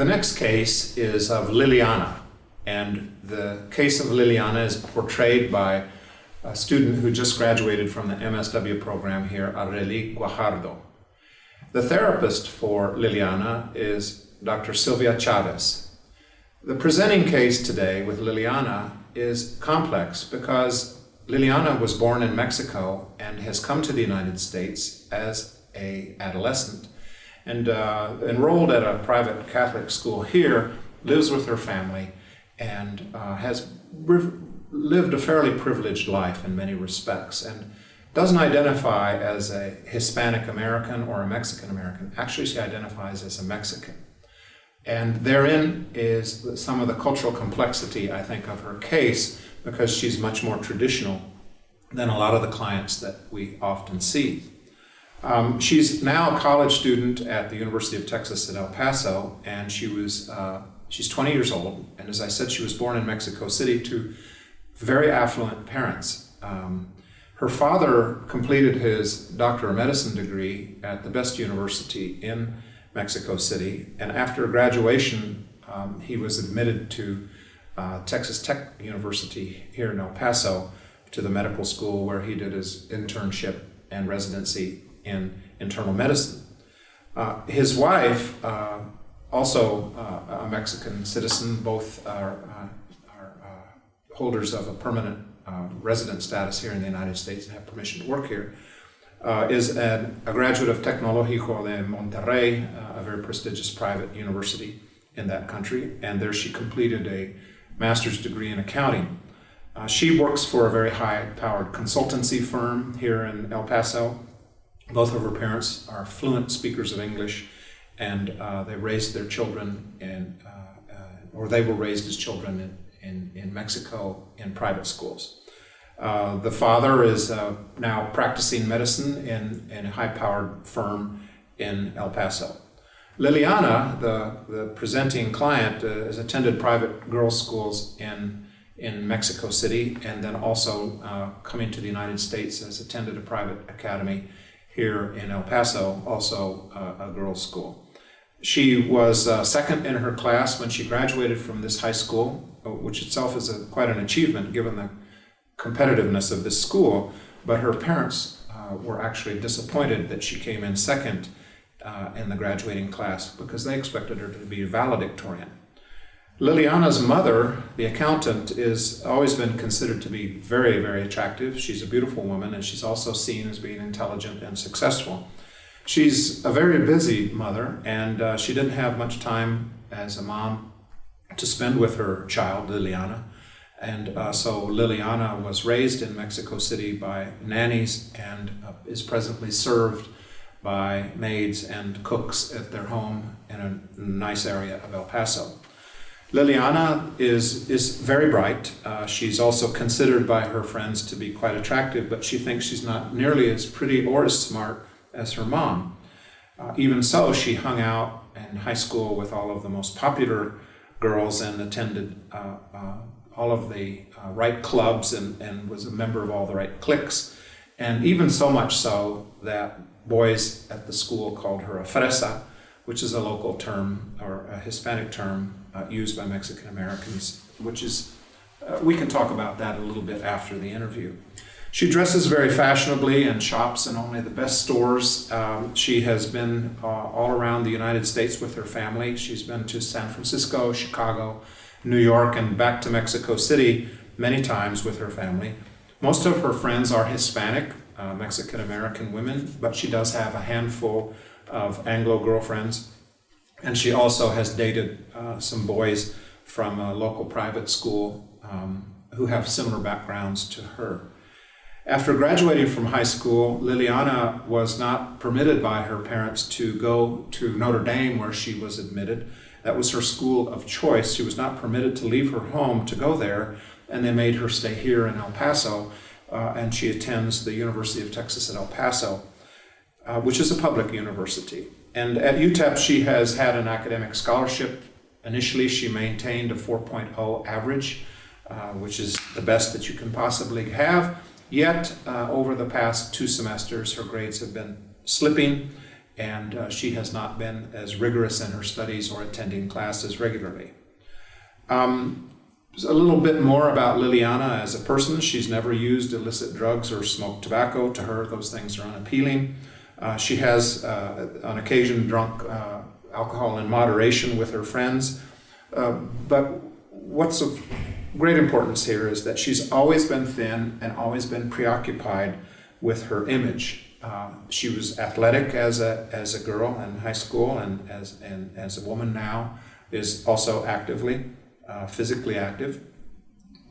The next case is of Liliana, and the case of Liliana is portrayed by a student who just graduated from the MSW program here, Areli Guajardo. The therapist for Liliana is Dr. Silvia Chavez. The presenting case today with Liliana is complex because Liliana was born in Mexico and has come to the United States as a adolescent and uh, enrolled at a private Catholic school here, lives with her family, and uh, has lived a fairly privileged life in many respects, and doesn't identify as a Hispanic American or a Mexican American. Actually, she identifies as a Mexican. And therein is some of the cultural complexity, I think, of her case, because she's much more traditional than a lot of the clients that we often see. Um, she's now a college student at the University of Texas at El Paso, and she was uh, she's 20 years old. And as I said, she was born in Mexico City to very affluent parents. Um, her father completed his Doctor of Medicine degree at the best university in Mexico City, and after graduation, um, he was admitted to uh, Texas Tech University here in El Paso to the medical school where he did his internship and residency in internal medicine. Uh, his wife, uh, also uh, a Mexican citizen, both are, uh, are uh, holders of a permanent uh, resident status here in the United States and have permission to work here, is an, a graduate of Tecnológico de Monterrey, a very prestigious private university in that country, and there she completed a master's degree in accounting. Uh, she works for a very high-powered consultancy firm here in El Paso, both of her parents are fluent speakers of English, and uh, they raised their children in, uh, uh, or they were raised as children in, in, in Mexico in private schools. Uh, the father is uh, now practicing medicine in, in a high-powered firm in El Paso. Liliana, the, the presenting client, uh, has attended private girls' schools in, in Mexico City and then also coming to the United States has attended a private academy here in El Paso, also uh, a girls' school. She was uh, second in her class when she graduated from this high school, uh, which itself is a, quite an achievement given the competitiveness of this school, but her parents uh, were actually disappointed that she came in second uh, in the graduating class because they expected her to be a valedictorian. Liliana's mother, the accountant, is always been considered to be very, very attractive. She's a beautiful woman and she's also seen as being intelligent and successful. She's a very busy mother and uh, she didn't have much time as a mom to spend with her child, Liliana. And uh, so Liliana was raised in Mexico City by nannies and uh, is presently served by maids and cooks at their home in a nice area of El Paso. Liliana is, is very bright. Uh, she's also considered by her friends to be quite attractive, but she thinks she's not nearly as pretty or as smart as her mom. Uh, even so, she hung out in high school with all of the most popular girls and attended uh, uh all of the uh, right clubs and, and was a member of all the right cliques. And even so much so that boys at the school called her a fresa, which is a local term or a Hispanic term uh, used by Mexican Americans, which is, uh, we can talk about that a little bit after the interview. She dresses very fashionably and shops in only the best stores. Um, she has been uh, all around the United States with her family. She's been to San Francisco, Chicago, New York, and back to Mexico City many times with her family. Most of her friends are Hispanic, uh, Mexican American women, but she does have a handful of Anglo girlfriends. And she also has dated uh, some boys from a local private school um, who have similar backgrounds to her. After graduating from high school, Liliana was not permitted by her parents to go to Notre Dame where she was admitted. That was her school of choice. She was not permitted to leave her home to go there, and they made her stay here in El Paso, uh, and she attends the University of Texas at El Paso, uh, which is a public university. And at UTEP, she has had an academic scholarship. Initially, she maintained a 4.0 average, uh, which is the best that you can possibly have. Yet, uh, over the past two semesters, her grades have been slipping, and uh, she has not been as rigorous in her studies or attending classes regularly. Um, a little bit more about Liliana as a person. She's never used illicit drugs or smoked tobacco. To her, those things are unappealing. Uh, she has, uh, on occasion, drunk uh, alcohol in moderation with her friends. But what's of great importance here is that she's always been thin and always been preoccupied with her image. Uh, she was athletic as a, as a girl in high school and as, and as a woman now is also actively uh, physically active.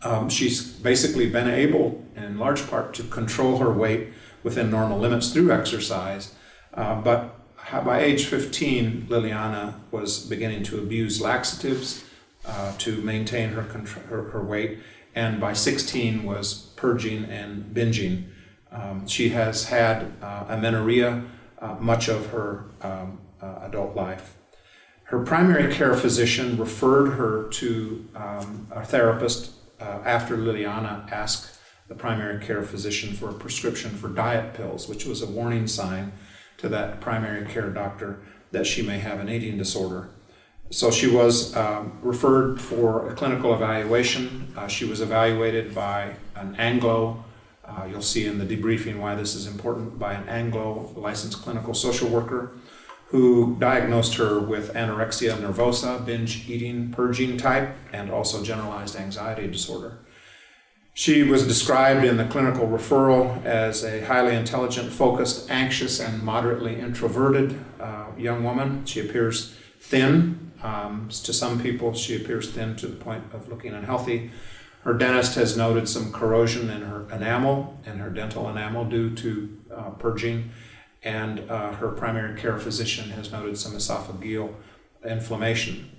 Um, she's basically been able, in large part, to control her weight within normal limits through exercise. Uh, but by age 15, Liliana was beginning to abuse laxatives uh, to maintain her, her, her, weight, and by 16 was purging and binging. Um, she has had uh, amenorrhea uh, much of her um, uh, adult life. Her primary care physician referred her to um, a therapist uh, after Liliana asked the primary care physician for a prescription for diet pills, which was a warning sign to that primary care doctor that she may have an eating disorder. So she was um, referred for a clinical evaluation. Uh, she was evaluated by an Anglo, uh, you'll see in the debriefing why this is important, by an Anglo licensed clinical social worker who diagnosed her with anorexia nervosa, binge eating, purging type, and also generalized anxiety disorder. She was described in the clinical referral as a highly intelligent, focused, anxious, and moderately introverted uh, young woman. She appears thin. Um, to some people, she appears thin to the point of looking unhealthy. Her dentist has noted some corrosion in her enamel and her dental enamel due to uh, purging and uh, her primary care physician has noted some esophageal inflammation.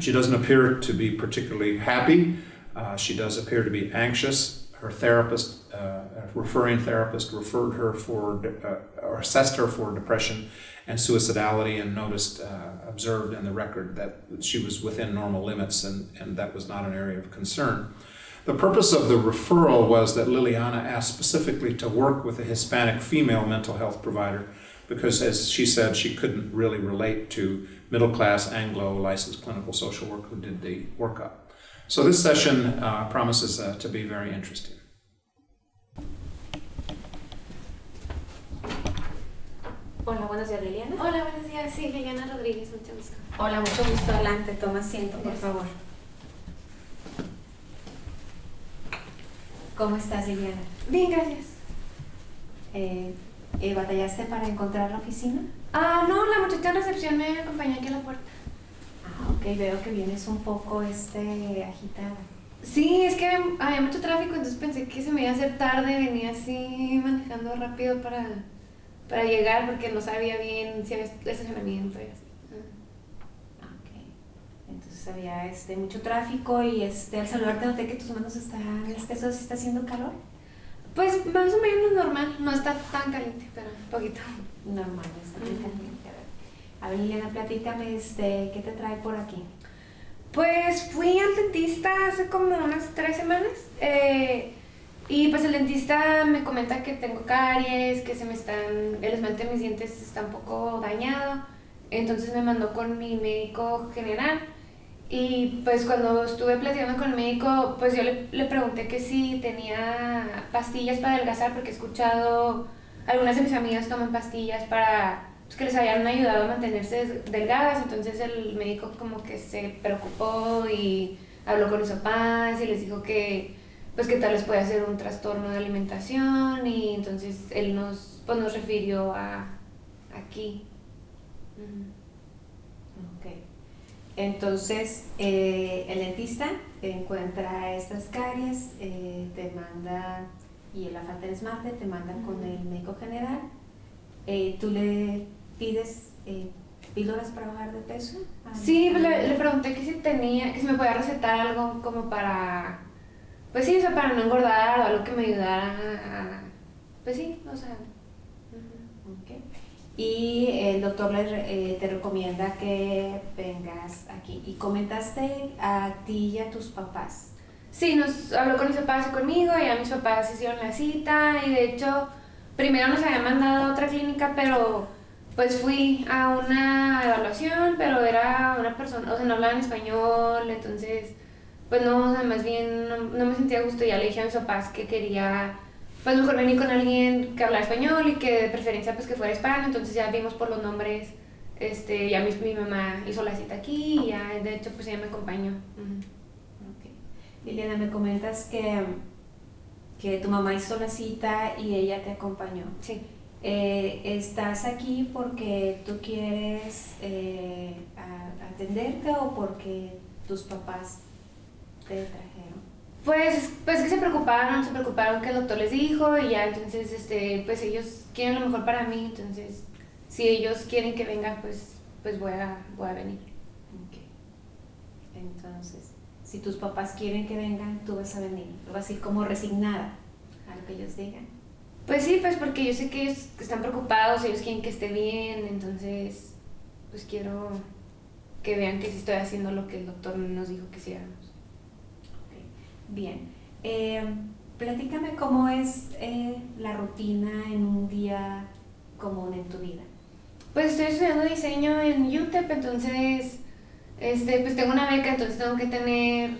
She doesn't appear to be particularly happy. Uh, she does appear to be anxious. Her therapist, uh, referring therapist, referred her for uh, or assessed her for depression and suicidality, and noticed, uh, observed in the record that she was within normal limits, and, and that was not an area of concern. The purpose of the referral was that Liliana asked specifically to work with a Hispanic female mental health provider because, as she said, she couldn't really relate to middle class Anglo licensed clinical social work who did the workup. So, this session uh, promises uh, to be very interesting. Hola, buenos días, Liliana. Hola, buenos días. Sí, Liliana Rodríguez, mucho gusto. Hola, mucho gusto. Adelante, toma asiento, por favor. ¿Cómo estás, Liliana? Bien, gracias. Eh, eh, ¿Batallaste para encontrar la oficina? Ah, no, la muchacha de recepción me acompañó aquí a la puerta. Ah, ok, veo que vienes un poco este, agitada. Sí, es que había mucho tráfico, entonces pensé que se me iba a hacer tarde, venía así manejando rápido para, para llegar porque no sabía bien si había estacionamiento y así. había este, mucho tráfico y este, al saludarte noté que tus manos están, este, ¿eso está haciendo calor? Pues más o menos normal, no está tan caliente, pero un poquito. Normal, no está tan caliente. A ver, Liliana, platícame, este, ¿qué te trae por aquí? Pues fui al dentista hace como unas tres semanas eh, y pues el dentista me comenta que tengo caries, que se me están, el esmalte de mis dientes está un poco dañado, entonces me mandó con mi médico general y pues cuando estuve platicando con el médico, pues yo le, le, pregunté que si tenía pastillas para adelgazar, porque he escuchado, algunas de mis amigas toman pastillas para pues, que les hayan ayudado a mantenerse delgadas, entonces el médico como que se preocupó y habló con los papás y les dijo que pues que tal vez puede ser un trastorno de alimentación y entonces él nos, pues, nos refirió a aquí. Entonces, eh, el dentista encuentra estas caries, eh, te manda, y la falta de esmalte, te mandan con el médico general. Eh, ¿Tú le pides píldoras para bajar de peso? Sí, pues le, pregunté que si tenía, que si me podía recetar algo como para, pues sí, o sea, para no engordar o algo que me ayudara a, pues sí, o sea. Okay y el doctor le, eh, te recomienda que vengas aquí. ¿Y comentaste a ti y a tus papás? Sí, nos habló con mis papás y conmigo, y a mis papás hicieron la cita, y de hecho, primero nos habían mandado a otra clínica, pero pues fui a una evaluación, pero era una persona, o sea, no hablaba en español, entonces, pues no, o sea, más bien no, no me sentía a gusto. Ya le dije a mis papás que quería, pues mejor venir con alguien que hablara español y que de preferencia pues que fuera hispano, entonces ya vimos por los nombres, este, ya mi, mi mamá hizo la cita aquí y ya, de hecho, pues ella me acompañó. Ok. Liliana, me comentas que, que tu mamá hizo la cita y ella te acompañó. Sí. Eh, ¿Estás aquí porque tú quieres eh, a- atenderte o porque tus papás te trajeron? Pues, pues que se preocuparon, se preocuparon que el doctor les dijo y ya, entonces, este, pues ellos quieren lo mejor para mí, entonces, si ellos quieren que venga, pues, pues voy a, voy a venir. Ok. Entonces, si tus papás quieren que vengan, tú vas a venir. Vas a ir como resignada a lo que ellos digan. Pues sí, pues porque yo sé que ellos están preocupados, ellos quieren que esté bien, entonces, pues quiero que vean que sí estoy haciendo lo que el doctor nos dijo que hiciéramos. Bien. Eh, platícame cómo es eh, la rutina en un día común en tu vida. Pues estoy estudiando diseño en UTEP, entonces, este, pues tengo una beca, entonces tengo que tener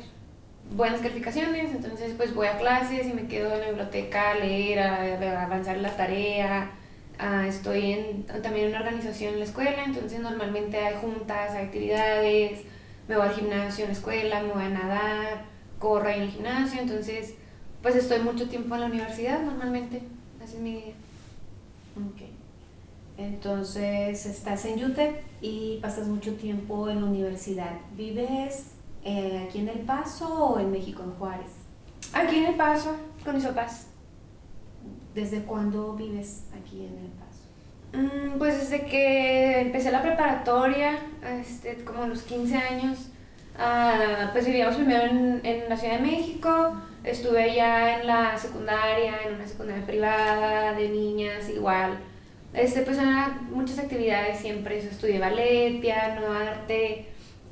buenas calificaciones, entonces pues voy a clases y me quedo en la biblioteca a leer, a, a avanzar la tarea, ah, estoy en, también en una organización en la escuela, entonces normalmente hay juntas, hay actividades, me voy al gimnasio en la escuela, me voy a nadar, corro ahí en el gimnasio, entonces pues estoy mucho tiempo en la universidad normalmente, así es mi día. Ok. Entonces, estás en UTEP y pasas mucho tiempo en la universidad. ¿Vives eh, aquí en El Paso o en México, en Juárez? Aquí en El Paso, con mis papás. ¿Desde cuándo vives aquí en El Paso? Mm, Pues desde que empecé la preparatoria, este, como a los 15 años, ah, pues vivíamos primero en, en la Ciudad de México, estuve allá en la secundaria, en una secundaria privada de niñas, igual. Este, pues eran muchas actividades siempre, estudié ballet, piano, arte,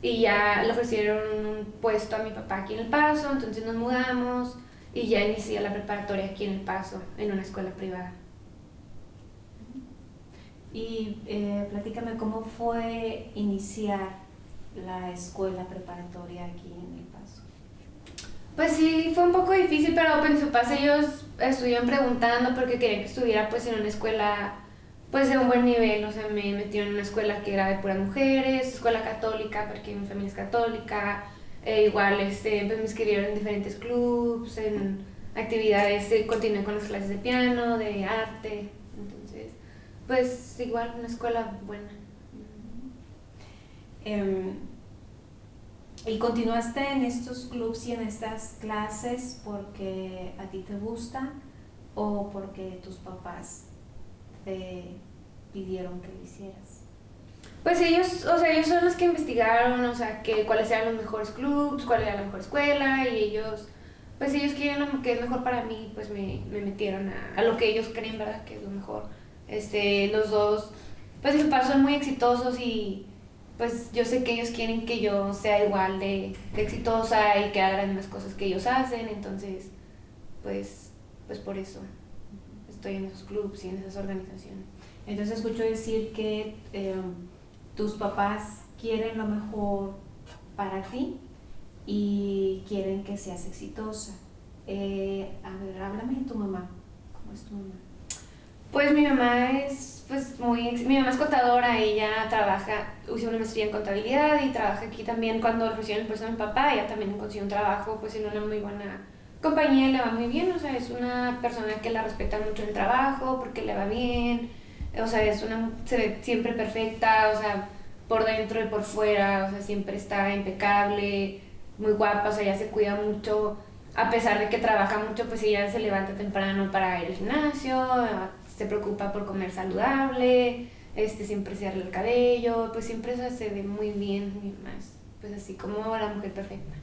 y ya le ofrecieron un puesto a mi papá aquí en El Paso, entonces nos mudamos y ya inicié la preparatoria aquí en El Paso, en una escuela privada. Y eh, platícame cómo fue iniciar la escuela preparatoria aquí en El Paso. Pues sí, fue un poco difícil, pero pues mis papás ellos estuvieron preguntando porque querían que estuviera pues en una escuela pues de un buen nivel, o sea, me metieron en una escuela que era de puras mujeres, escuela católica porque mi familia es católica, eh, igual este, pues me inscribieron en diferentes clubs, en actividades, eh, continué con las clases de piano, de arte, entonces pues igual una escuela buena. Em, ¿Y continuaste en estos clubs y en estas clases porque a ti te gusta o porque tus papás te pidieron que hicieras? Pues ellos, o sea, ellos son los que investigaron, o sea, que cuáles eran los mejores clubs, cuál era la mejor escuela, y ellos, pues ellos quieren lo que es mejor para mí, pues me, me metieron a, a lo que ellos creen, ¿verdad? Que es lo mejor. Este, los dos, pues mis papás son muy exitosos y pues yo sé que ellos quieren que yo sea igual de, de exitosa y que haga las mismas cosas que ellos hacen, entonces, pues, pues por eso estoy en esos clubs y en esas organizaciones. Entonces escucho decir que em, tus papás quieren lo mejor para ti y quieren que seas exitosa. Eh, a ver, háblame de tu mamá. ¿Cómo es tu mamá? Pues mi mamá es pues muy mi mamá es contadora, ella trabaja, hizo una maestría en contabilidad y trabaja aquí también cuando ofrecieron el puesto a mi papá, ella también consiguió un trabajo pues en una muy buena compañía, le va muy bien, o sea, es una persona que la respeta mucho el trabajo porque le va bien, o sea, es una se ve siempre perfecta, o sea, por dentro y por fuera, o sea, siempre está impecable, muy guapa, o sea, ella se cuida mucho, a pesar de que trabaja mucho, pues ella se levanta temprano para ir al gimnasio, se preocupa por comer saludable, este, siempre se arregla el cabello, pues siempre eso se ve muy bien, mamá es, pues así como la mujer perfecta.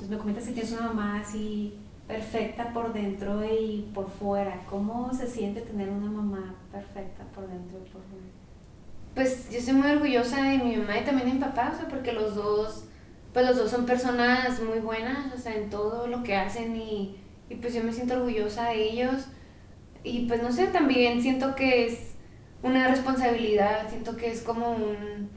Entonces me comentas que tienes una mamá así perfecta por dentro y por fuera. ¿Cómo se siente tener una mamá perfecta por dentro y por fuera? Pues yo estoy muy orgullosa de mi mamá y también de mi papá, o sea, porque los dos, pues los dos son personas muy buenas, o sea, en todo lo que hacen y, y pues yo me siento orgullosa de ellos. Y pues no sé, también siento que es una responsabilidad, siento que es como un,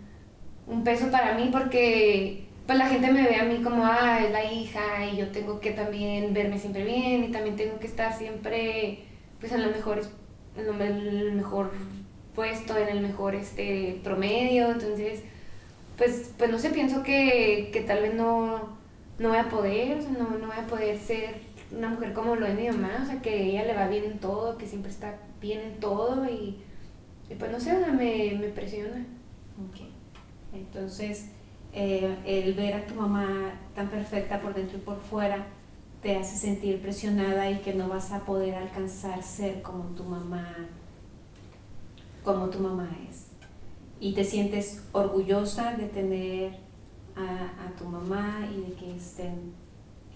un peso para mí porque pues la gente me ve a mí como, ah, es la hija y yo tengo que también verme siempre bien y también tengo que estar siempre pues en los mejores, en el mejor puesto, en el mejor este promedio, entonces pues, pues no sé, pienso que, que tal vez no, no voy a poder, no, no voy a poder ser una mujer como lo es mi mamá, o sea, que ella le va bien en todo, que siempre está bien en todo y, y pues no sé, o sea, me, me presiona. Ok. Entonces, eh, el ver a tu mamá tan perfecta por dentro y por fuera te hace sentir presionada y que no vas a poder alcanzar ser como tu mamá, como tu mamá es. Y te sientes orgullosa de tener a, tu mamá y de que estén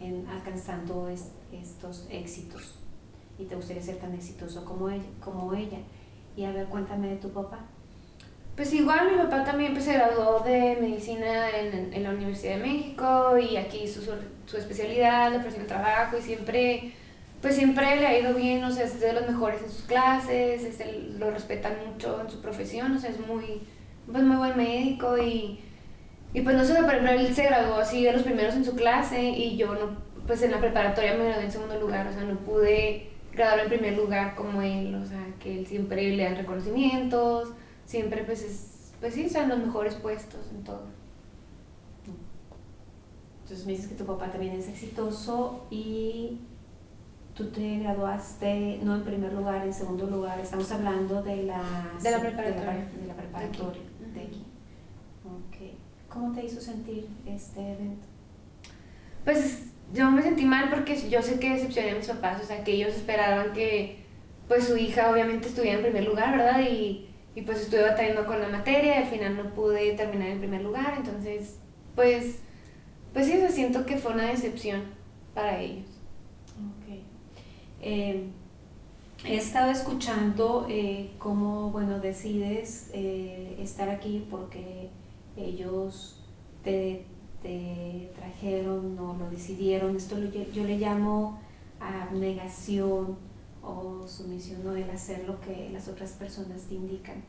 en, alcanzando es, estos éxitos. Y te gustaría ser tan exitoso como ella, como ella. Y a ver, cuéntame de tu papá. Pues igual mi papá también pues, se graduó de medicina en, en la Universidad de México y aquí hizo su, su especialidad, le ofrecieron trabajo y siempre, pues siempre le ha ido bien, o sea, es de los mejores en sus clases, es el- lo respetan mucho en su profesión, o sea, es muy, pues muy buen médico y, y pues no sé, por ejemplo, él se graduó así de los primeros en su clase y yo no, pues en la preparatoria me gradué en segundo lugar, o sea, no pude graduar en primer lugar como él, o sea, que él siempre le dan reconocimientos, siempre pues es, pues sí, están los mejores puestos en todo. Entonces me dices que tu papá también es exitoso y tú te graduaste no en primer lugar, en segundo lugar. Estamos hablando de la, De la de preparatoria. De la, preparatoria, de aquí. Ok. ¿Cómo te hizo sentir este evento? Pues yo me sentí mal porque yo sé que decepcioné a mis papás, o sea, que ellos esperaban que pues su hija obviamente estuviera en primer lugar, ¿verdad? Y, y pues estuve batallando con la materia y al final no pude terminar en primer lugar, entonces pues, pues sí, o sea, siento que fue una decepción para ellos. Eh, he estado escuchando eh, cómo, bueno, decides eh, estar aquí porque ellos te, te trajeron o lo decidieron. Esto lle- yo le llamo abnegación o sumisión o el hacer lo que las otras personas te indican.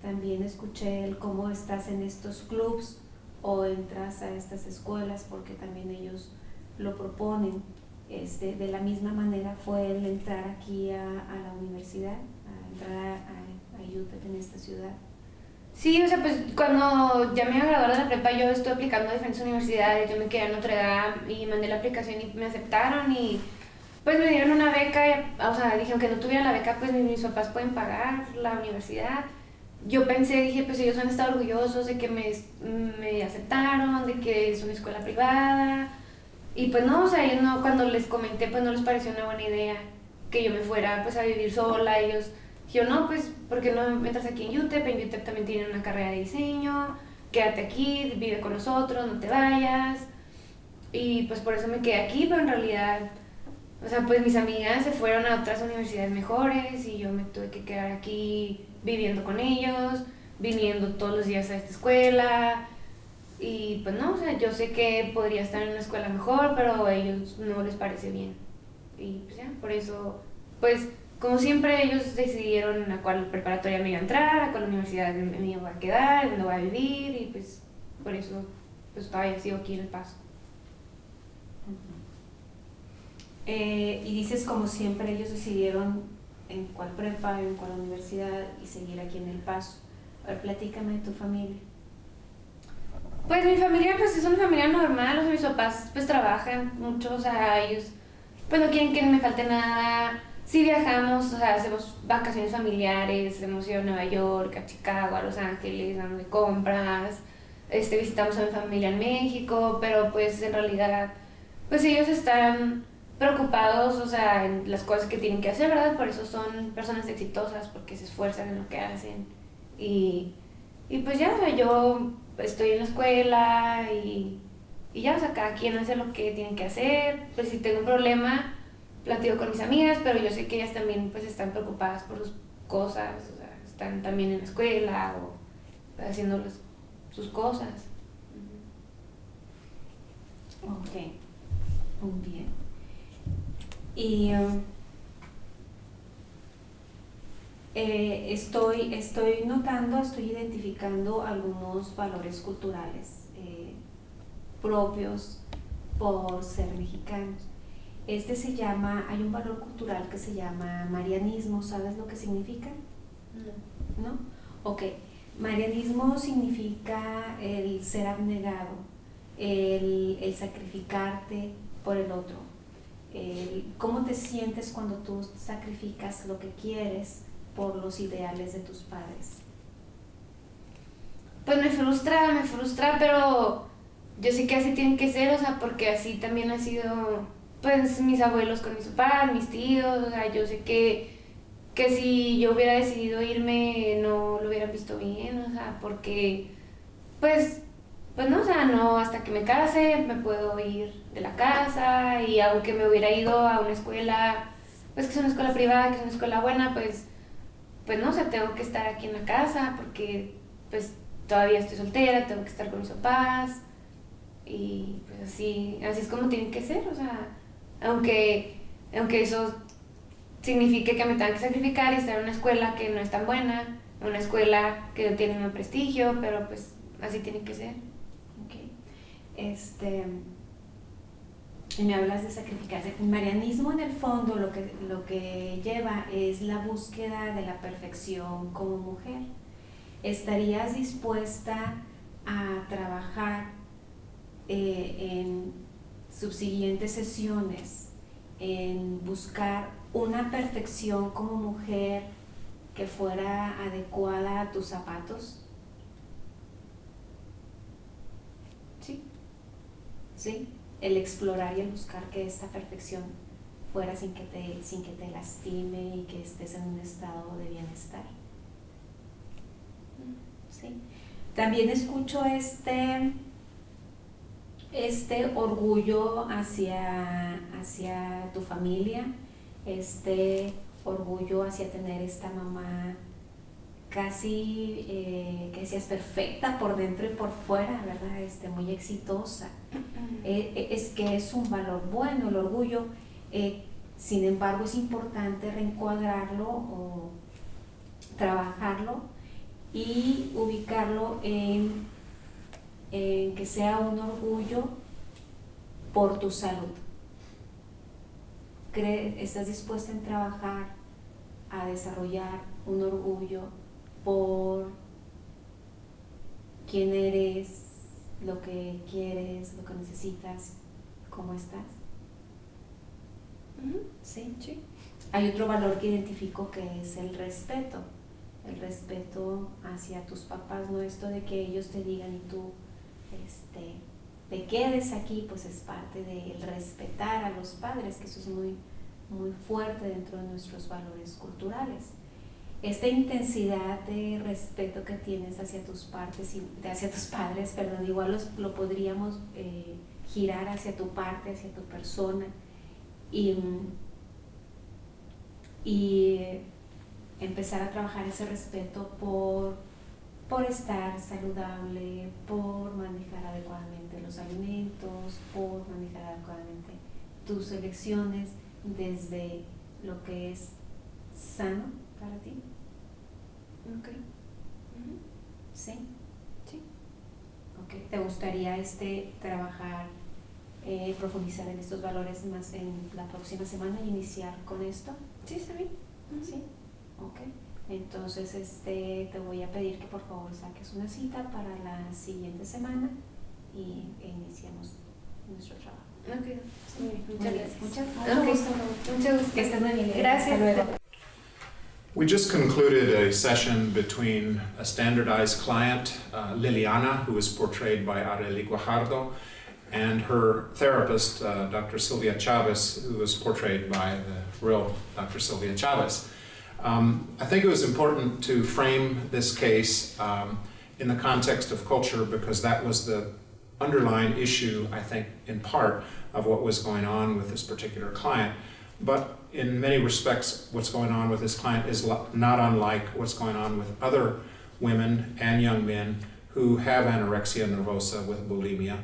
También escuché el cómo estás en estos clubs o entras a estas escuelas porque también ellos lo proponen. Este, de la misma manera fue el entrar aquí a, a la universidad, a entrar a, a, UTEP en esta ciudad. Sí, o sea, pues cuando ya me iba a graduar de la prepa yo estuve aplicando a diferentes universidades, yo me quedé en Notre y mandé la aplicación y me aceptaron y pues me dieron una beca, o sea, dijeron que no tuviera la beca, pues mis papás pueden pagar la universidad. Yo pensé, dije, pues ellos han estado orgullosos de que me, me aceptaron, de que es una escuela privada. Y pues no, o sea, ellos no, cuando les comenté, pues no les pareció una buena idea que yo me fuera pues a vivir sola. Ellos, yo no, pues, ¿por qué no entras aquí en UTEP? En UTEP también tienen una carrera de diseño, quédate aquí, vive con nosotros, no te vayas. Y pues por eso me quedé aquí, pero en realidad, o sea, pues mis amigas se fueron a otras universidades mejores y yo me tuve que quedar aquí viviendo con ellos, viniendo todos los días a esta escuela. Y pues no, o sea, yo sé que podría estar en una escuela mejor, pero a ellos no les parece bien. Y pues ya, por eso, pues como siempre ellos decidieron a cuál preparatoria me iba a entrar, a cuál universidad me iba a quedar, dónde voy a vivir y pues por eso pues todavía sigo aquí en El Paso. Eh, y dices como siempre ellos decidieron en cuál prepa, en cuál universidad y seguir aquí en El Paso. A ver, platícame de tu familia. Pues mi familia pues es una familia normal, o sea, mis papás pues trabajan mucho, o sea, ellos pues no quieren que me falte nada. Sí viajamos, o sea, hacemos vacaciones familiares, hemos ido a Nueva York, a Chicago, a Los Ángeles, vamos de compras, este, visitamos a mi familia en México, pero pues en realidad pues ellos están preocupados, o sea, en las cosas que tienen que hacer, ¿verdad? Por eso son personas exitosas, porque se esfuerzan en lo que hacen. Y, y pues ya, o sea, yo estoy en la escuela y, y ya, o sea, cada quien hace lo que tiene que hacer. Pues si tengo un problema, platico con mis amigas, pero yo sé que ellas también pues están preocupadas por sus cosas, o sea, están también en la escuela o haciendo las- sus cosas. Ok, muy bien. Y Eh, estoy, estoy notando, estoy identificando algunos valores culturales eh, propios por ser mexicanos. Este se llama, hay un valor cultural que se llama marianismo, ¿sabes lo que significa? ¿No? Ok, marianismo significa el ser abnegado, el, el sacrificarte por el otro. ¿Cómo te sientes cuando tú sacrificas lo que quieres por los ideales de tus padres? Pues me frustra, me frustra, pero yo sé que así tienen que ser, o sea, porque así también ha sido, pues, mis abuelos con mis papás, mis tíos, o sea, yo sé que, que si yo hubiera decidido irme no lo hubieran visto bien, o sea, porque, pues, pues no, o sea, no, hasta que me case me puedo ir de la casa y aunque me hubiera ido a una escuela, pues que es una escuela privada, que es una escuela buena, pues, pues no, o sea, tengo que estar aquí en la casa porque, pues, todavía estoy soltera, tengo que estar con mis papás y pues así, así es como tienen que ser, o sea, aunque, aunque eso signifique que me tenga que sacrificar y estar en una escuela que no es tan buena, una escuela que no tiene un prestigio, pero pues así tiene que ser. Este, y me hablas de sacrificarse. Marianismo en el fondo lo que, lo que lleva es la búsqueda de la perfección como mujer. ¿Estarías dispuesta a trabajar eh, en subsiguientes sesiones en buscar una perfección como mujer que fuera adecuada a tus zapatos? ¿Sí? El explorar y el buscar que esta perfección fuera sin que te, sin que te lastime y que estés en un estado de bienestar. ¿Sí? También escucho este, este orgullo hacia, hacia tu familia, este orgullo hacia tener esta mamá casi eh, que seas perfecta por dentro y por fuera, ¿verdad? Este, muy exitosa. Eh, eh, es que es un valor bueno el orgullo, eh, sin embargo es importante reencuadrarlo o trabajarlo y ubicarlo en, en que sea un orgullo por tu salud. ¿Estás dispuesta en trabajar a desarrollar un orgullo por quién eres, lo que quieres, lo que necesitas, cómo estás? ¿Sí? Sí. Hay otro valor que identifico que es el respeto. El respeto hacia tus papás, no esto de que ellos te digan y tú este, te quedes aquí, pues es parte del respetar a los padres, que eso es muy, muy fuerte dentro de nuestros valores culturales. Esta intensidad de respeto que tienes hacia tus partes y hacia tus padres, perdón, igual los- lo podríamos eh, girar hacia tu parte, hacia tu persona. Y, y empezar a trabajar ese respeto por, por estar saludable, por manejar adecuadamente los alimentos, por manejar adecuadamente tus elecciones desde lo que es sano para ti. Ok. ¿Sí? Sí. Ok. ¿Te gustaría este trabajar, eh, profundizar en estos valores más en la próxima semana y iniciar con esto? Sí, está bien. ¿Sí? Ok. Entonces este, te voy a pedir que por favor saques una cita para la siguiente semana y e iniciemos nuestro trabajo. Ok. Muy Muchas gracias. Muchas, mucho gusto. Mucho gusto. Que estés muy bien. Gracias. Hasta luego. We just concluded a session between a standardized client, uh, Liliana, who was portrayed by Arely Guajardo, and her therapist, uh, Dr. Sylvia Chavez, who was portrayed by the real Dr. Sylvia Chavez. Um, I think it was important to frame this case um, in the context of culture because that was the underlying issue, I think, in part, of what was going on with this particular client. But in many respects, what's going on with this client is not unlike what's going on with other women and young men who have anorexia nervosa with bulimia.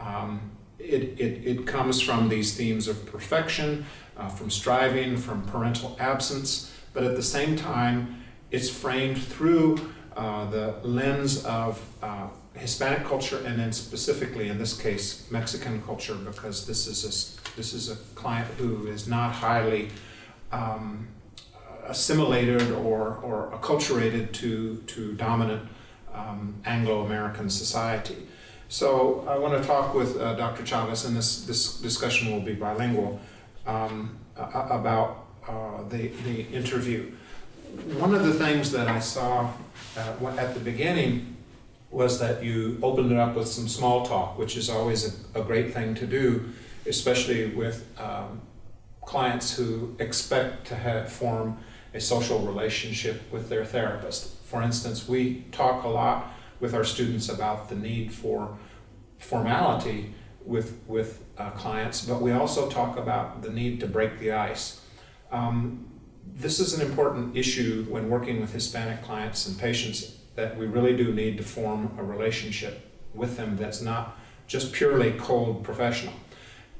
Um, it, it, it comes from these themes of perfection, uh, from striving, from parental absence, but at the same time, it's framed through uh, the lens of uh, Hispanic culture and then specifically in this case Mexican culture because this is a, this is a client who is not highly um, assimilated or, or acculturated to, to dominant um, Anglo-American society. So I want to talk with uh, Dr. Chavez, and this, this discussion will be bilingual, um, about uh, the, the interview. One of the things that I saw uh, at the beginning was that you opened it up with some small talk, which is always a, a great thing to do, especially with um, clients who expect to have, form a social relationship with their therapist. For instance, we talk a lot with our students about the need for formality with, with uh, clients, but we also talk about the need to break the ice. Um, this is an important issue when working with Hispanic clients and patients that we really do need to form a relationship with them that's not just purely cold professional.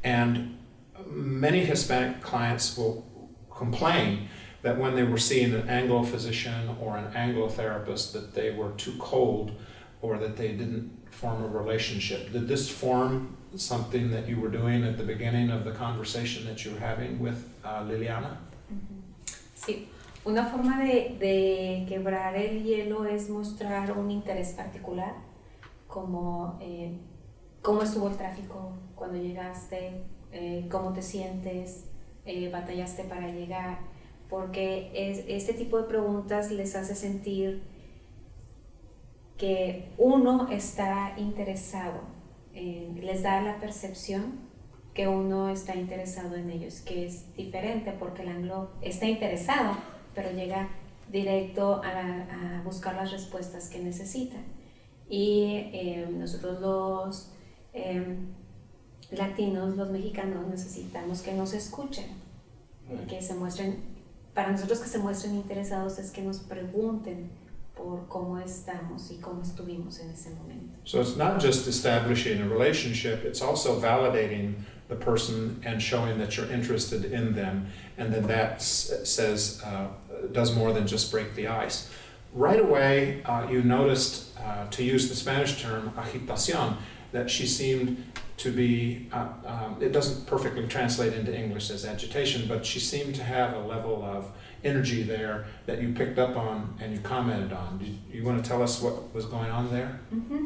And many Hispanic clients will complain that when they were seeing an Anglo physician or an Anglo therapist that they were too cold or that they didn't form a relationship. Did this form something that you were doing at the beginning of the conversation that you were having with uh, Liliana? Sí, una forma de, de, quebrar el hielo es mostrar un interés particular, como eh, cómo estuvo el tráfico cuando llegaste, eh, cómo te sientes, eh, batallaste para llegar, porque es, este tipo de preguntas les hace sentir que uno está interesado, les da la percepción que uno está interesado en ellos, que es diferente porque el anglo está interesado, pero llega directo a, buscar las respuestas que necesita. Y eh, nosotros los em, latinos, los mexicanos, necesitamos que nos escuchen, que se muestren para nosotros que se muestren interesados es que nos pregunten por cómo estamos y cómo estuvimos en ese momento. So it's not just establishing a relationship, it's also validating the person and showing that you're interested in them, and then that says uh, does more than just break the ice. Right away, uh, you noticed, uh, to use the Spanish term agitación, that she seemed to be, uh, um, it doesn't perfectly translate into English as agitation, but she seemed to have a level of energy there that you picked up on and you commented on. Do you, want to tell us what was going on there? Mm -hmm.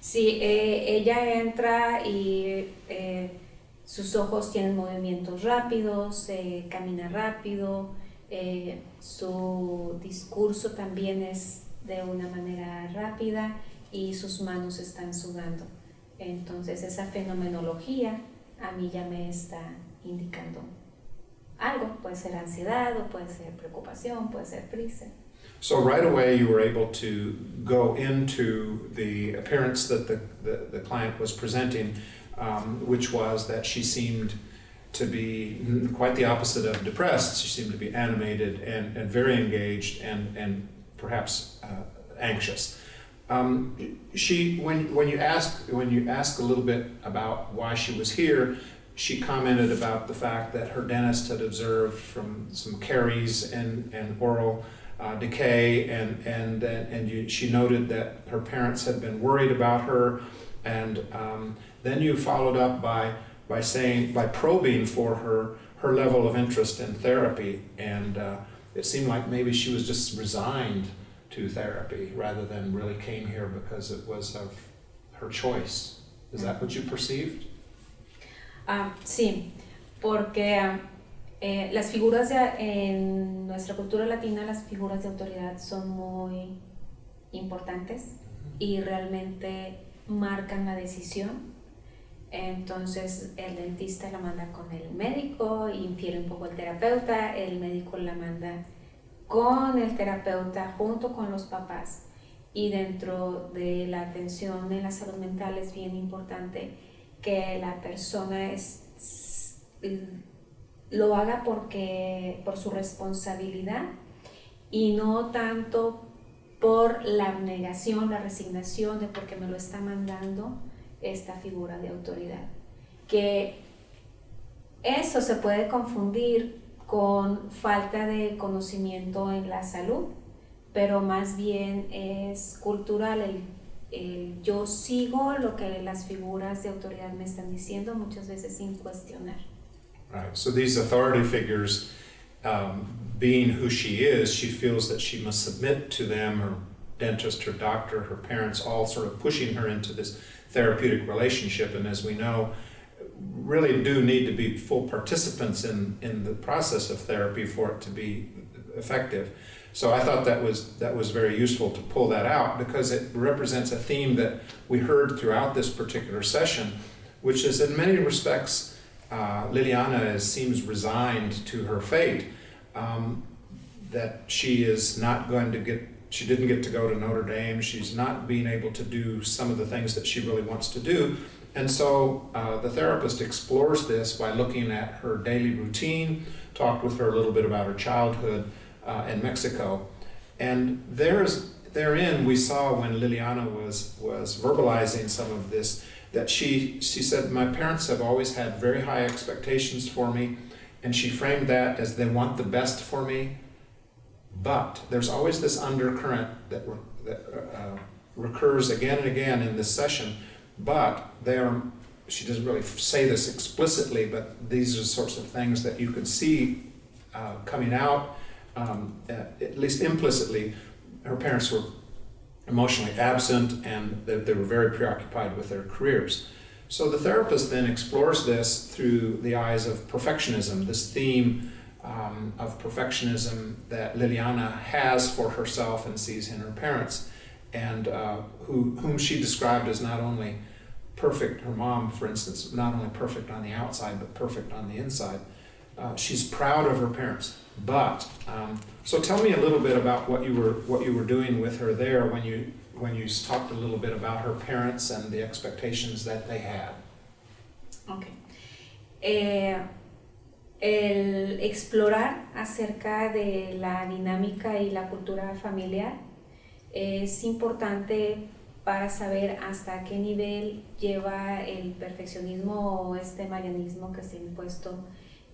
Sí, eh, ella entra y eh, sus ojos tienen movimientos rápidos, eh, camina rápido, eh, su discurso también es de una manera rápida y sus manos están sudando. Entonces esa fenomenología a mí ya me está indicando algo, puede ser ansiedad o puede ser preocupación, puede ser prisa. So right away you were able to go into the appearance that the, client was presenting, um, which was that she seemed to be quite the opposite of depressed. She seemed to be animated and, and very engaged and, and perhaps uh, anxious. Um, she, when, when you ask when you ask a little bit about why she was here, she commented about the fact that her dentist had observed from some caries and, and oral uh, decay, and and and you, she noted that her parents had been worried about her, and um, then you followed up by by saying by probing for her her level of interest in therapy, and uh, it seemed like maybe she was just resigned to therapy rather than really came here because it was of her choice. Is that what you perceived? Ah, sí, porque eh, las figuras de, en nuestra cultura latina, las figuras de autoridad son muy importantes y realmente marcan la decisión. Entonces el dentista la manda con el médico, infiere un poco el terapeuta, el médico la manda con el terapeuta junto con los papás. Y dentro de la atención en la salud mental es bien importante que la persona es, lo haga porque, por su responsabilidad y no tanto por la negación, la resignación de porque me lo está mandando esta figura de autoridad. Que eso se puede confundir con falta de conocimiento en la salud, pero más bien es cultural. El, el yo sigo lo que las figuras de autoridad me están diciendo, muchas veces sin cuestionar. Right. So these authority figures, um, being who she is, she feels that she must submit to them, her dentist, her doctor, her parents, all sort of pushing her into this therapeutic relationship. And as we know, really do need to be full participants in, in the process of therapy for it to be effective. So I thought that was that was very useful to pull that out because it represents a theme that we heard throughout this particular session, which is in many respects uh, Liliana is, seems resigned to her fate. Um, that she is not going to get she didn't get to go to Notre Dame. She's not being able to do some of the things that she really wants to do. And so uh, the therapist explores this by looking at her daily routine, talked with her a little bit about her childhood uh, in Mexico. And there's, therein we saw when Liliana was, was verbalizing some of this that she, she said, My parents have always had very high expectations for me. And she framed that as they want the best for me. But there's always this undercurrent that, re- that uh, recurs again and again in this session. But they are, she doesn't really say this explicitly, but these are the sorts of things that you could see uh, coming out, um, at, at least implicitly. Her parents were emotionally absent and they, they were very preoccupied with their careers. So the therapist then explores this through the eyes of perfectionism, this theme um, of perfectionism that Liliana has for herself and sees in her parents, and uh, who, whom she described as not only perfect, her mom, for instance, not only perfect on the outside, but perfect on the inside. Uh, she's proud of her parents. But um, so tell me a little bit about what you were what you were doing with her there when you when you talked a little bit about her parents and the expectations that they had. Okay. Eh, el explorar acerca de la dinámica y la cultura familiar es importante para saber hasta qué nivel lleva el perfeccionismo o este marianismo que se ha impuesto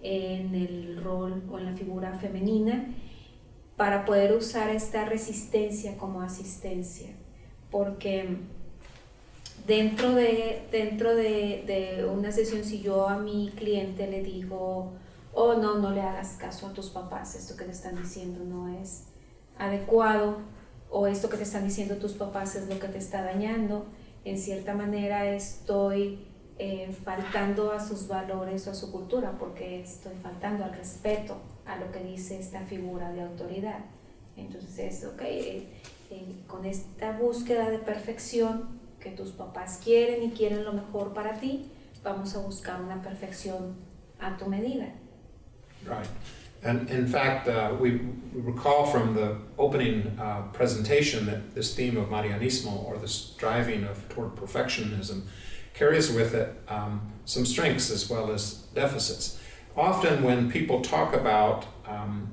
en el rol o en la figura femenina para poder usar esta resistencia como asistencia. Porque dentro de, dentro de, una sesión, si yo a mi cliente le digo, oh no, no le hagas caso a tus papás, esto que te están diciendo no es adecuado, o esto que te están diciendo tus papás es lo que te está dañando, en cierta manera estoy eh, faltando a sus valores o a su cultura, porque estoy faltando al respeto a lo que dice esta figura de autoridad. Entonces es, ok, eh, eh, con esta búsqueda de perfección que tus papás quieren y quieren lo mejor para ti, vamos a buscar una perfección a tu medida. Right. And in fact, uh, we recall from the opening uh, presentation that this theme of Marianismo, or the striving of toward perfectionism, carries with it um, some strengths as well as deficits. Often, when people talk about um,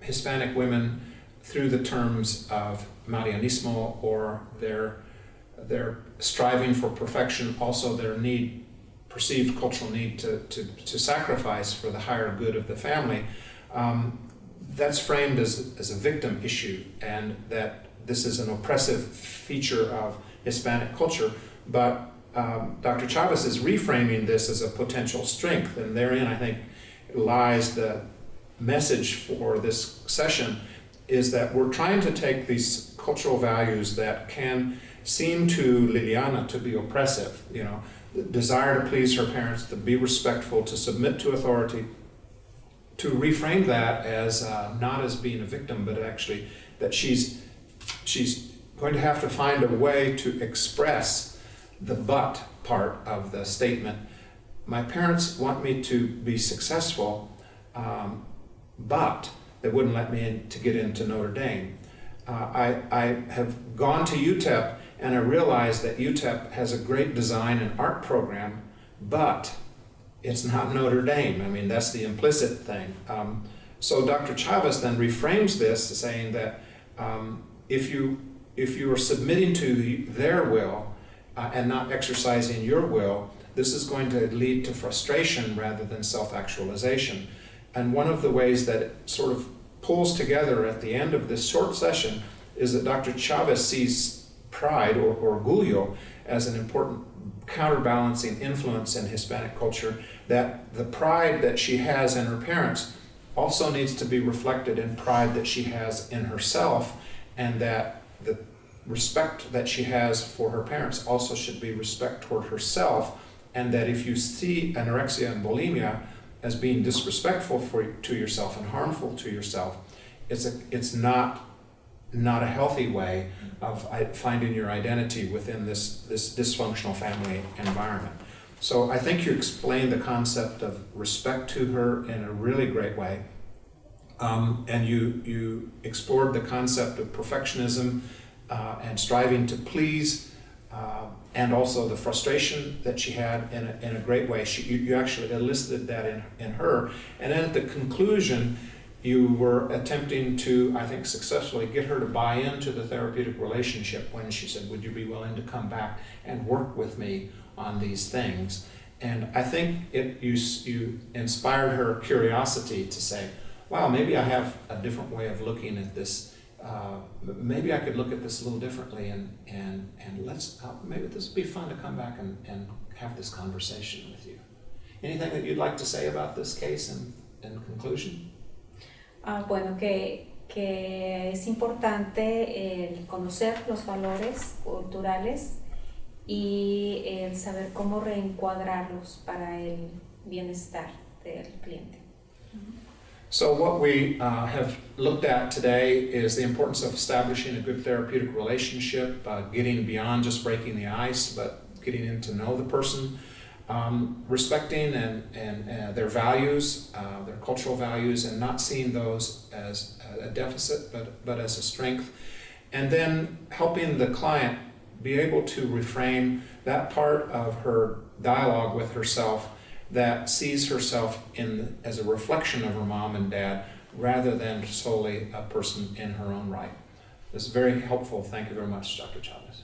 Hispanic women through the terms of Marianismo or their their striving for perfection, also their need, perceived cultural need to, to, to sacrifice for the higher good of the family, um, that's framed as, as a victim issue and that this is an oppressive feature of Hispanic culture. But um, Dr. Chavez is reframing this as a potential strength, and therein I think lies the message for this session is that we're trying to take these cultural values that can seem to Liliana to be oppressive, you know, desire to please her parents, to be respectful, to submit to authority, to reframe that as uh, not as being a victim, but actually that she's she's going to have to find a way to express the but part of the statement. My parents want me to be successful, um, but they wouldn't let me in to get into Notre Dame. Uh, I, I have gone to UTEP and I realized that UTEP has a great design and art program, but it's not Notre Dame. I mean, that's the implicit thing. Um, so Dr. Chavez then reframes this saying that um, if you if you are submitting to their will uh, and not exercising your will, this is going to lead to frustration rather than self-actualization. And one of the ways that it sort of pulls together at the end of this short session is that Dr. Chavez sees pride or orgullo as an important counterbalancing influence in Hispanic culture, that the pride that she has in her parents also needs to be reflected in pride that she has in herself, and that the respect that she has for her parents also should be respect toward herself, and that if you see anorexia and bulimia as being disrespectful for, to yourself and harmful to yourself, it's, a, it's not, not a healthy way of finding your identity within this, this dysfunctional family environment. So I think you explained the concept of respect to her in a really great way. Um, and you, you explored the concept of perfectionism uh, and striving to please, uh, and also the frustration that she had in a, in a great way. She, you, you actually elicited that in, in her. And then at the conclusion, you were attempting to, I think, successfully get her to buy into the therapeutic relationship when she said, Would you be willing to come back and work with me on these things? And I think it, you, you inspired her curiosity to say, Wow, maybe I have a different way of looking at this. Uh, maybe I could look at this a little differently, and, and, and let's, uh, maybe this would be fun to come back and, and have this conversation with you. Anything that you'd like to say about this case in, in conclusion? Ah, bueno, que, que es importante el conocer los valores culturales y el saber cómo reencuadrarlos para el bienestar del cliente. So, what we uh, have looked at today is the importance of establishing a good therapeutic relationship, uh, getting beyond just breaking the ice, but getting in to know the person, um, respecting and, and uh, their values, uh, their cultural values, and not seeing those as a deficit, but, but as a strength. And then helping the client be able to reframe that part of her dialogue with herself that sees herself in as a reflection of her mom and dad rather than solely a person in her own right. This is very helpful. Thank you very much, Dr. Chavez.